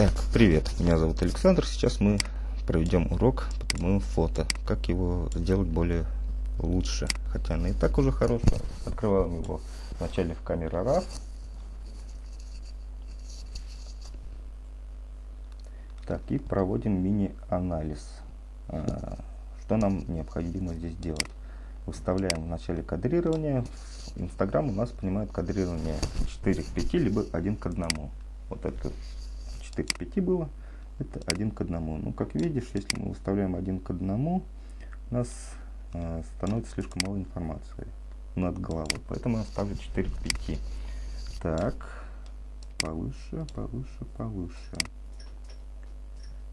Так, привет, меня зовут Александр. Сейчас мы проведем урок по моему фото. Как его сделать более лучше. Хотя оно и так уже хорошее. Открываем его вначале в камере RAW. Так, и проводим мини-анализ. А, что нам необходимо здесь делать? Выставляем в начале кадрирования. Инстаграм у нас понимает кадрирование 4 к 5, либо 1 к 1. Вот это 4 к 5 было, это 1 к 1. Ну, как видишь, если мы выставляем 1 к 1, у нас э, становится слишком мало информации над головой. Поэтому я ставлю 4 к 5. Так, повыше, повыше, повыше.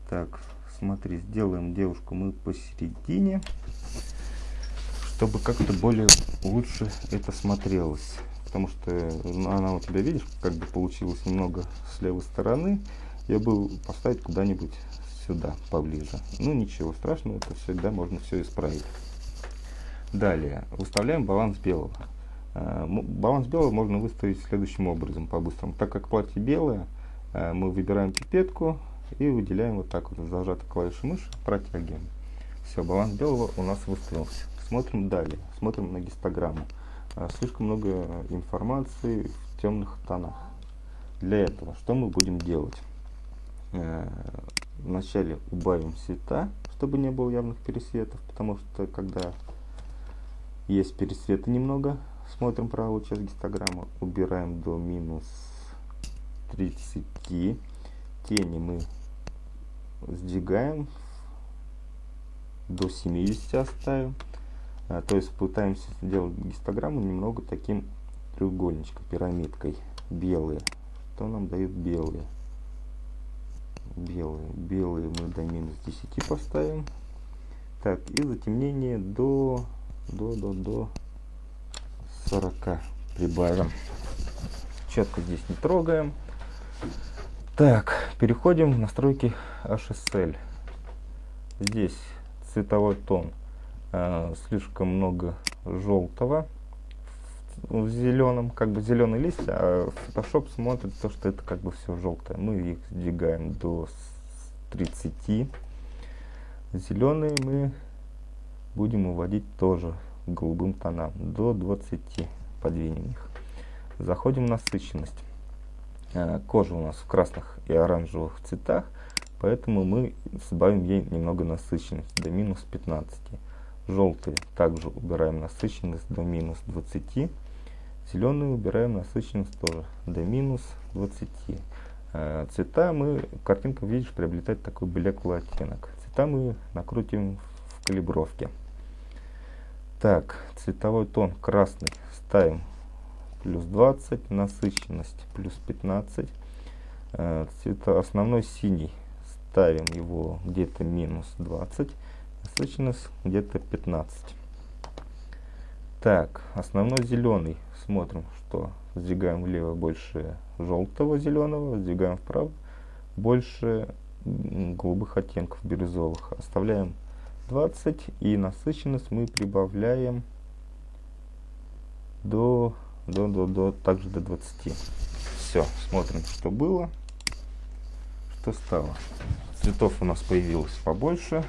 Так, смотри, сделаем девушку мы посередине, чтобы как-то более лучше это смотрелось. Потому что ну, она у тебя, видишь, как бы получилось немного с левой стороны я бы поставить куда-нибудь сюда, поближе. Ну ничего страшного, это всегда можно все исправить. Далее, выставляем баланс белого. Э, баланс белого можно выставить следующим образом, по-быстрому. Так как платье белое, э, мы выбираем пипетку и выделяем вот так вот, зажатой клавишей мыши, протягиваем. Все, баланс белого у нас выставился. Смотрим далее, смотрим на гистограмму. Э, слишком много информации в темных тонах. Для этого что мы будем делать? Э, вначале убавим цвета, чтобы не было явных пересветов, потому что когда есть пересветы немного, смотрим правую часть гистограммы, убираем до минус 30, тени мы сдвигаем, до 70 оставим, а, то есть пытаемся сделать гистограмму немного таким треугольничком, пирамидкой, белые, что нам дают белые белые. Белые мы до минус 10 поставим. Так, и затемнение до, до, до, до 40 прибавим. Четко здесь не трогаем. Так, переходим в настройки HSL. Здесь цветовой тон. Э, слишком много желтого в зеленом, как бы зеленый лист, а Photoshop смотрит то, что это как бы все желтое. Мы их сдвигаем до 30. Зеленые мы будем уводить тоже голубым тонам, до 20 подвинем их. Заходим в насыщенность. А, кожа у нас в красных и оранжевых цветах, поэтому мы сбавим ей немного насыщенность до минус 15. Желтые также убираем насыщенность до минус 20 Зеленый убираем насыщенность тоже до минус 20. Э, цвета мы, картинка, видишь, приобретает такой блеклый оттенок. Цвета мы накрутим в калибровке. Так, цветовой тон красный ставим плюс 20, насыщенность плюс 15. Э, цвета основной синий ставим его где-то минус 20, насыщенность где-то 15. Так, основной зеленый смотрим, что сдвигаем влево больше желтого зеленого, сдвигаем вправо больше голубых оттенков бирюзовых. Оставляем 20 и насыщенность мы прибавляем до, до, до, до также до 20. Все, смотрим, что было, что стало. Цветов у нас появилось побольше.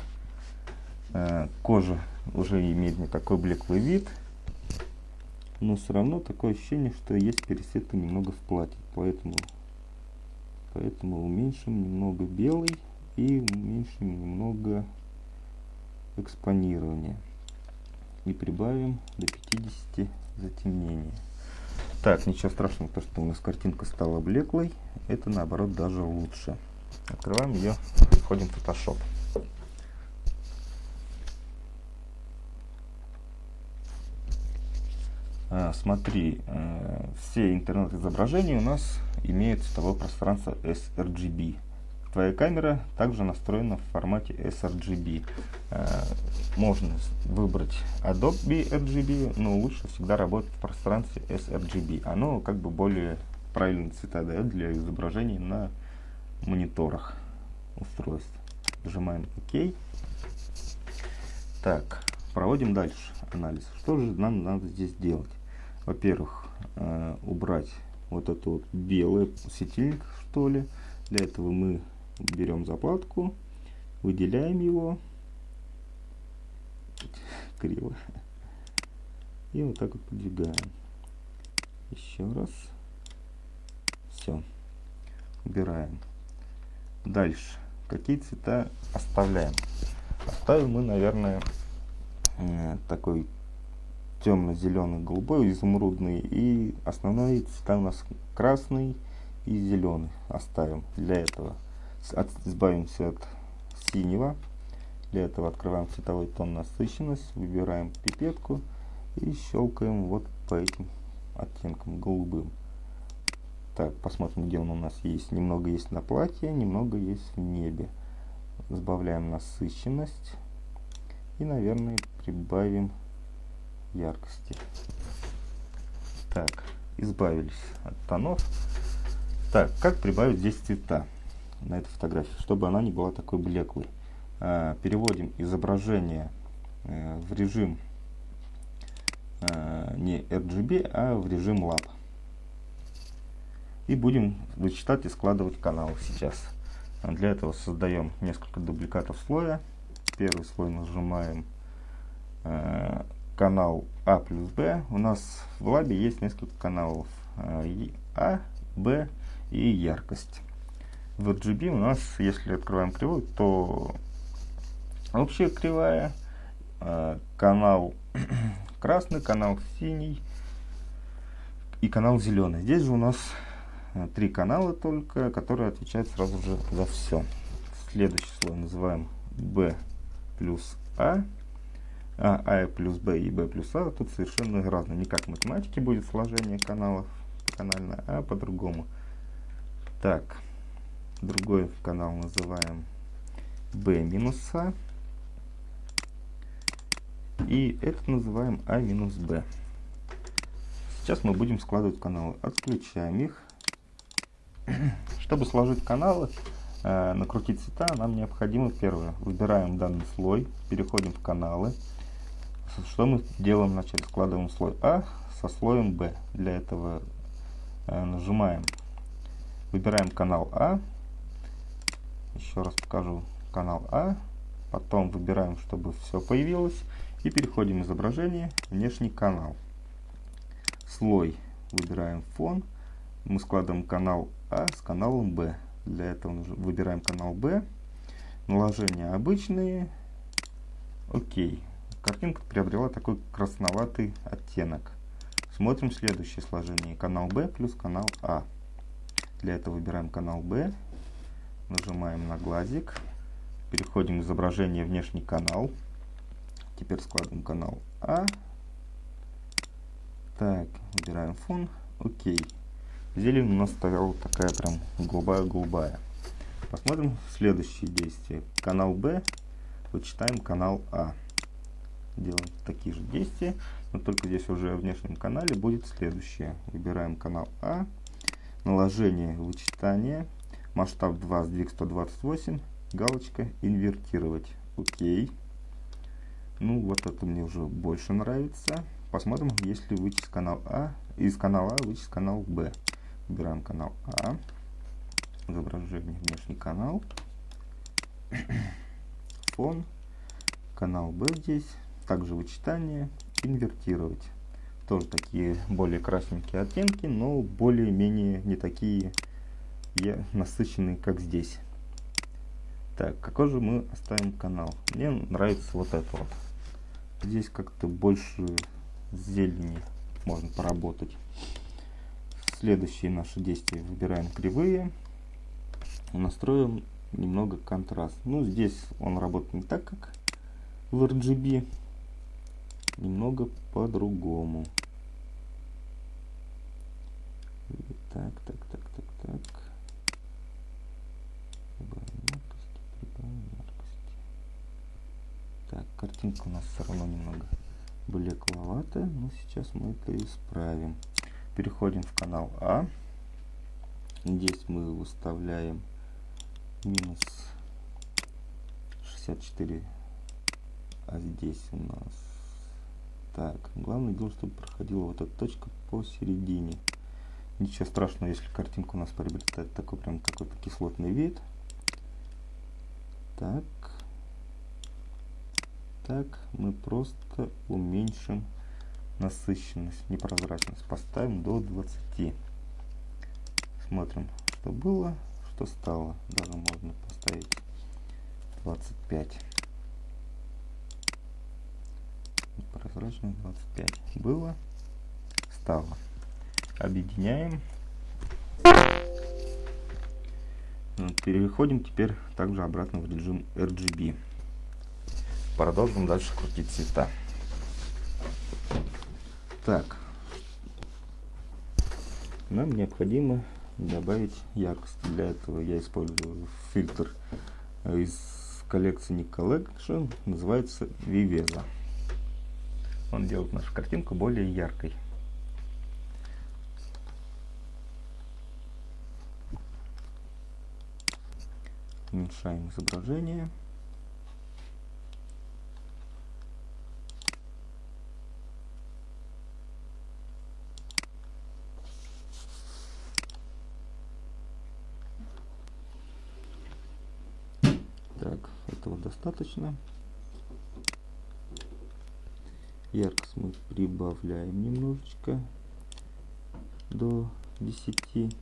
Э, кожа уже имеет не такой блеклый вид но все равно такое ощущение, что есть пересветка немного в платье, поэтому, поэтому уменьшим немного белый и уменьшим немного экспонирования и прибавим до 50 затемнения. Так, ничего страшного, то что у нас картинка стала блеклой, это наоборот даже лучше. Открываем ее, входим в Photoshop. Смотри, э, все интернет-изображения у нас имеют цветовое пространство sRGB. Твоя камера также настроена в формате sRGB. Э, можно выбрать Adobe RGB, но лучше всегда работать в пространстве sRGB. Оно как бы более правильные цвета дает для изображений на мониторах устройств. Нажимаем ОК. Так, проводим дальше анализ. Что же нам надо здесь делать? Во-первых, э, убрать вот это вот белый светильник, что ли, Для этого мы берем заплатку, выделяем его, криво, и вот так вот подвигаем. Еще раз. Все. Убираем. Дальше. Какие цвета оставляем? Оставим мы, наверное, э, такой темно-зеленый, голубой, изумрудный. И основные цвета у нас красный и зеленый. Оставим для этого. От, избавимся от синего. Для этого открываем цветовой тон насыщенность, выбираем пипетку и щелкаем вот по этим оттенкам голубым. Так, посмотрим, где он у нас есть. Немного есть на платье, немного есть в небе. Сбавляем насыщенность. И, наверное, прибавим яркости. Так, избавились от тонов. Так, как прибавить здесь цвета на этой фотографии, чтобы она не была такой блеклой. А, переводим изображение э, в режим э, не RGB, а в режим LAP. И будем вычитать и складывать каналы сейчас. Для этого создаем несколько дубликатов слоя. Первый слой нажимаем э, канал А плюс Б. У нас в лабе есть несколько каналов э, А, Б и яркость. В RGB у нас, если открываем кривую, то общая кривая, э, канал красный, канал синий и канал зеленый. Здесь же у нас э, три канала только, которые отвечают сразу же за все. Следующий слой называем B плюс А. А, А плюс Б и Б плюс А тут совершенно разные. Не как в математике будет сложение каналов канально, а по-другому. Так, другой канал называем B минус А. И это называем А минус Б. Сейчас мы будем складывать каналы. Отключаем их. Чтобы сложить каналы, э, накрутить цвета, нам необходимо первое. Выбираем данный слой, переходим в каналы. Что мы делаем вначале? Складываем слой А со слоем Б. Для этого э, нажимаем, выбираем канал А. Еще раз покажу канал А. Потом выбираем, чтобы все появилось. И переходим изображение, внешний канал. Слой выбираем фон. Мы складываем канал А с каналом Б. Для этого выбираем канал Б. Наложения обычные. Окей. Картинка приобрела такой красноватый оттенок. Смотрим следующее сложение. Канал Б плюс канал А. Для этого выбираем канал Б. Нажимаем на глазик. Переходим в изображение внешний канал. Теперь складываем канал А. Так, выбираем фон. Окей. Зелень у нас стояла такая прям голубая-голубая. Посмотрим следующие действия. Канал Б. Вычитаем канал А. Делаем такие же действия, но только здесь уже в внешнем канале будет следующее. Выбираем канал А. Наложение вычитания. Масштаб 2, сдвиг 128. Галочка инвертировать. Окей. Ну, вот это мне уже больше нравится. Посмотрим, если вычесть канал А, из канала А вычесть канал Б. Выбираем канал А, изображение, внешний канал, фон, канал Б здесь, также вычитание, инвертировать. Тоже такие более красненькие оттенки, но более-менее не такие насыщенные, как здесь. Так, какой же мы оставим канал? Мне нравится вот это вот. Здесь как-то больше зелени можно поработать. Следующие наши действия. Выбираем кривые. Настроим немного контраст. Ну, здесь он работает не так, как в RGB. Немного по-другому. Так, так, так, так, так. Так, картинка у нас все равно немного блекловатая, но сейчас мы это исправим. Переходим в канал А. Здесь мы выставляем минус 64, а здесь у нас... Так, главное дело, чтобы проходила вот эта точка посередине. Ничего страшного, если картинка у нас приобретает такой прям какой-то кислотный вид. Так. Так, мы просто уменьшим насыщенность, непрозрачность. Поставим до 20. Смотрим, что было, что стало. Даже можно поставить 25. Прозрачность 25. Было, стало. Объединяем. Ну, переходим теперь также обратно в режим RGB. Продолжим дальше крутить цвета. Так, нам необходимо добавить яркость. Для этого я использую фильтр из коллекции Nick Collection, называется Viveza. Он делает нашу картинку более яркой. Уменьшаем изображение. этого достаточно. Яркость мы прибавляем немножечко до 10,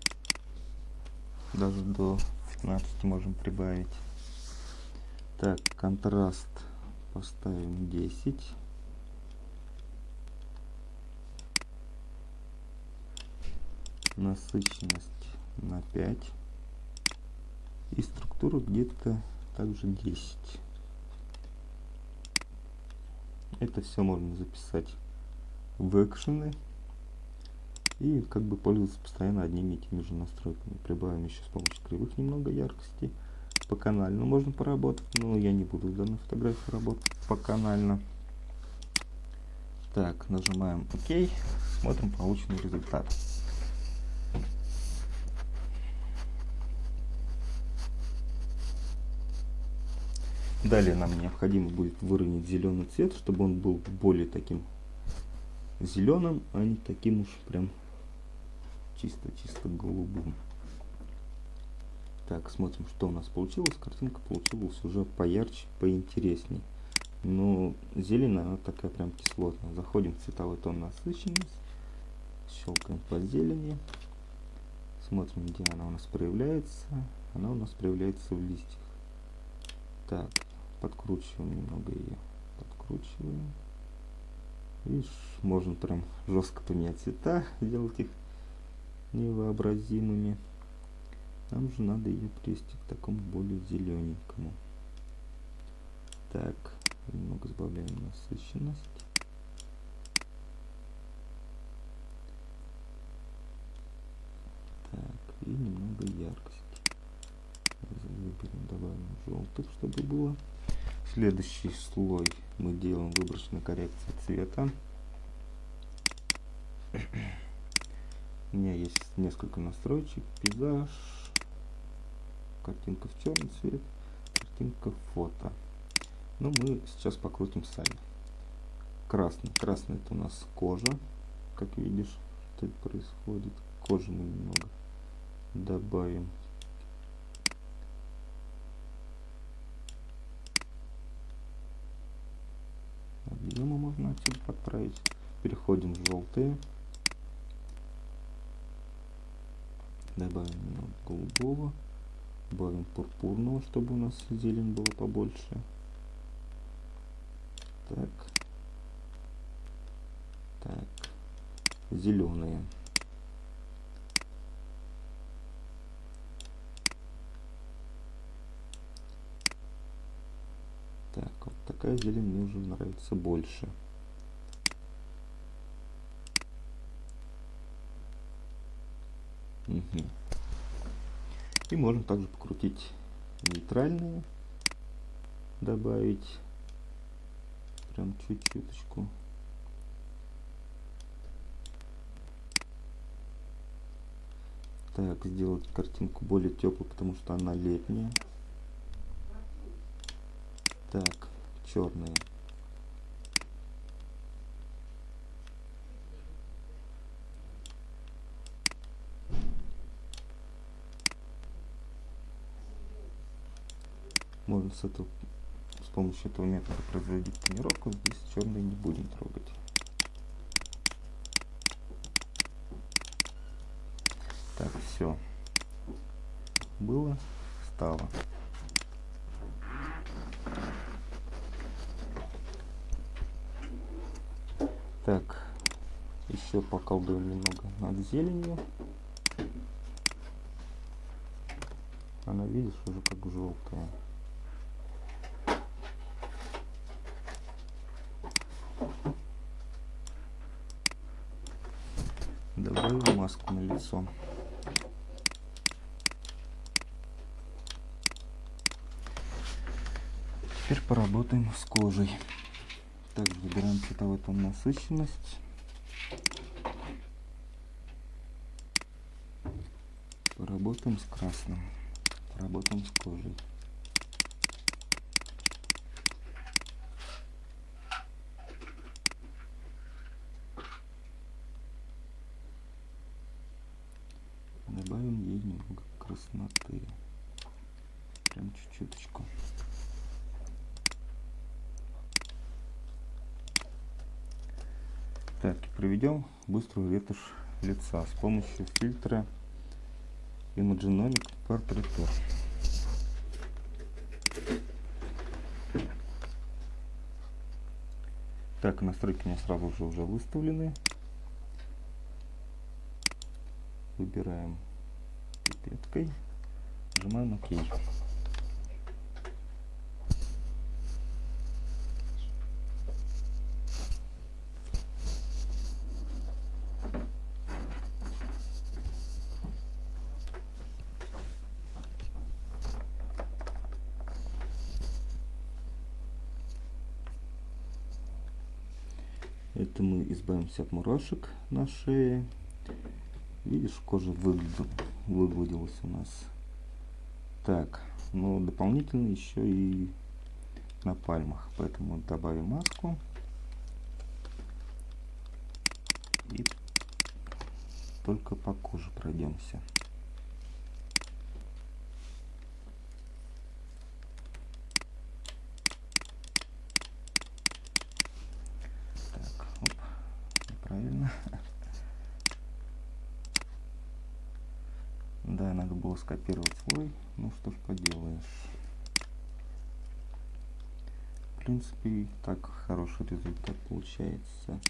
даже до 15 можем прибавить. Так, контраст поставим 10. Насыщенность на 5. И структуру где-то также 10. Это все можно записать в экшены и как бы пользоваться постоянно одними и теми же настройками. Прибавим еще с помощью кривых немного яркости. По канально можно поработать, но я не буду в данной фотографии работать по канально. Так, нажимаем ОК, смотрим полученный результат. Далее нам необходимо будет выровнять зеленый цвет, чтобы он был более таким зеленым, а не таким уж прям чисто-чисто голубым. Так, смотрим, что у нас получилось. Картинка получилась уже поярче, поинтересней. Но зелень, она такая прям кислотная. Заходим в цветовой тон насыщенность. Щелкаем по зелени. Смотрим, где она у нас проявляется. Она у нас проявляется в листьях. Так, подкручиваем немного ее подкручиваем видишь можно прям жестко поменять цвета сделать их невообразимыми. Нам же надо ее привести к такому более зелененькому так немного сбавляем насыщенность. Так и немного яркости. Выберем добавим желтых чтобы было. Следующий слой мы делаем выборочную коррекцию цвета. У меня есть несколько настроечек. Пейзаж, картинка в черный цвет, картинка фото. Но мы сейчас покрутим сами. Красный. Красный это у нас кожа. Как видишь, что происходит. Кожу мы немного добавим можно отсюда подправить. Переходим в желтые. Добавим немного голубого. Добавим пурпурного, чтобы у нас зелень было побольше. Так. Так. Зеленые. Так, вот такая зелень мне уже нравится больше. Угу. И можно также покрутить нейтральные, добавить прям чуть-чуточку. Так, сделать картинку более теплой, потому что она летняя. Так, черные. Можно с, этого, с помощью этого метода производить тренировку Здесь черные не будем трогать. Так, все. Было, стало. Еще поколдуем немного над зеленью. Она, видишь, уже как желтая. Добавим маску на лицо. Теперь поработаем с кожей. Так, выбираем цветовой тон насыщенность. Поработаем с красным. Поработаем с кожей. Добавим ей немного красноты. Прям чуть-чуточку. Так, проведем быструю ретушь лица с помощью фильтра Imagenomic Portrait Tour. Так, настройки у меня сразу же уже выставлены. Выбираем пипеткой, нажимаем ОК. Это 50 мурашек на шее. Видишь, кожа выглядел, выгладилась у нас. Так, но дополнительно еще и на пальмах. Поэтому добавим маску. И только по коже пройдемся. Принципе, так хороший результат получается.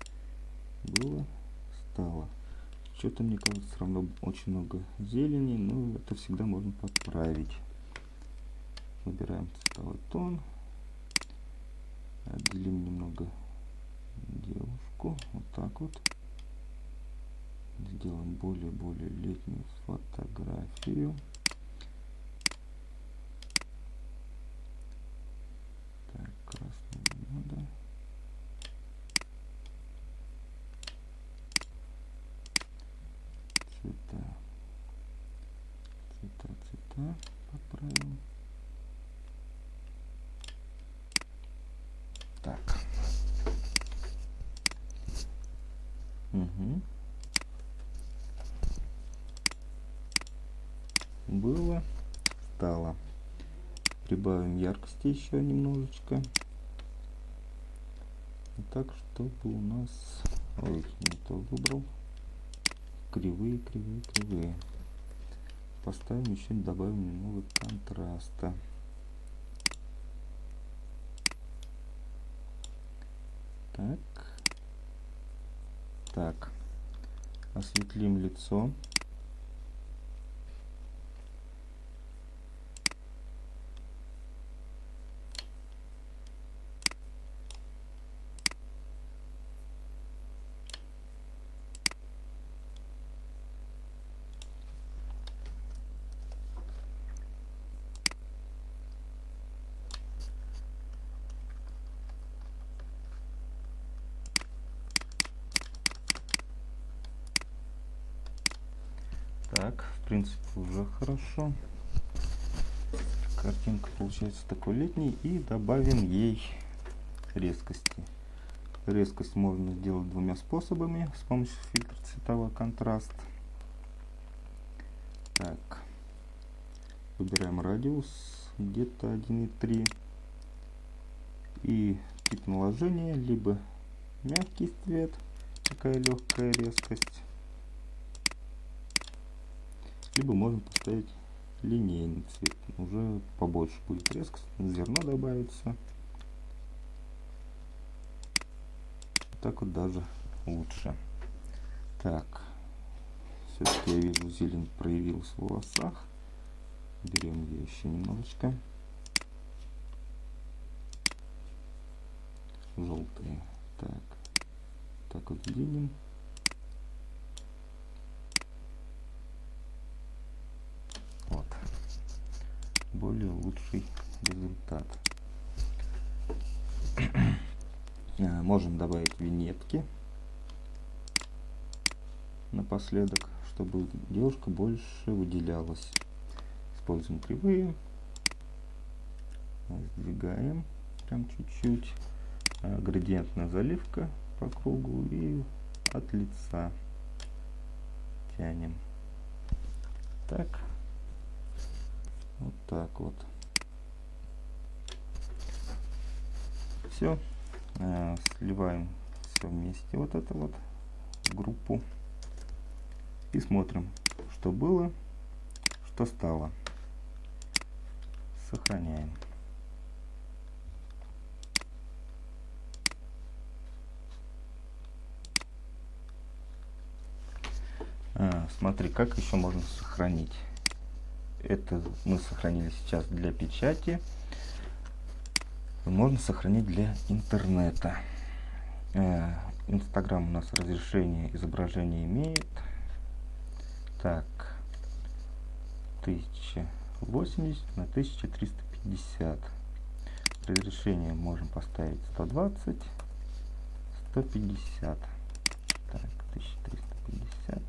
Было, стало. Что-то, мне кажется, все равно очень много зелени, но это всегда можно подправить. Выбираем цветовой тон. Отделим немного девушку вот так вот сделаем более-более летнюю фотографию так красный не надо цвета цвета цвета поправим так Угу. Было, стало. Прибавим яркости еще немножечко. Так, чтобы у нас... Ой, не то выбрал. Кривые, кривые, кривые. Поставим еще, добавим немного контраста. Так. Так, осветлим лицо. Так, в принципе, уже хорошо. Картинка получается такой летний. И добавим ей резкости. Резкость можно сделать двумя способами. С помощью фильтра цветовой контраст. Так. Выбираем радиус где-то 1,3. И тип наложения, либо мягкий цвет, такая легкая резкость. Либо можно поставить линейный цвет, уже побольше будет резкость, зерно добавится. Так вот даже лучше. Так, все-таки я вижу зелень проявилась в волосах. Берем ее еще немножечко. Желтые. Так, так вот сдвинем. Вот. Более лучший результат. А, можем добавить винетки напоследок, чтобы девушка больше выделялась. Используем кривые. Сдвигаем прям чуть-чуть. А, градиентная заливка по кругу и от лица тянем. Так. Так вот. Все. Э, сливаем все вместе вот это вот группу и смотрим что было что стало сохраняем а, смотри как еще можно сохранить это мы сохранили сейчас для печати можно сохранить для интернета. Э, Инстаграм у нас разрешение изображения имеет. Так, 1080 на 1350. Разрешение можем поставить 120, 150. Так, 1350,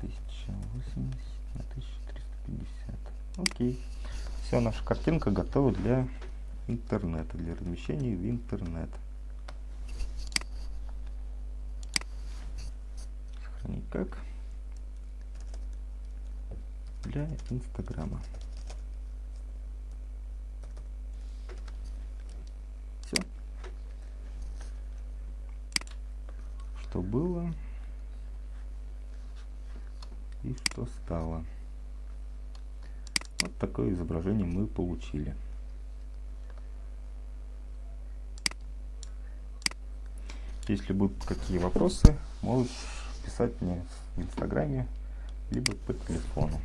1080 на 1350. Окей. Все, наша картинка готова для интернета, для размещения в интернет. Сохранить как? Для Инстаграма. Все. Что было и что стало. Такое изображение мы получили. Если будут какие вопросы, можешь писать мне в инстаграме, либо по телефону.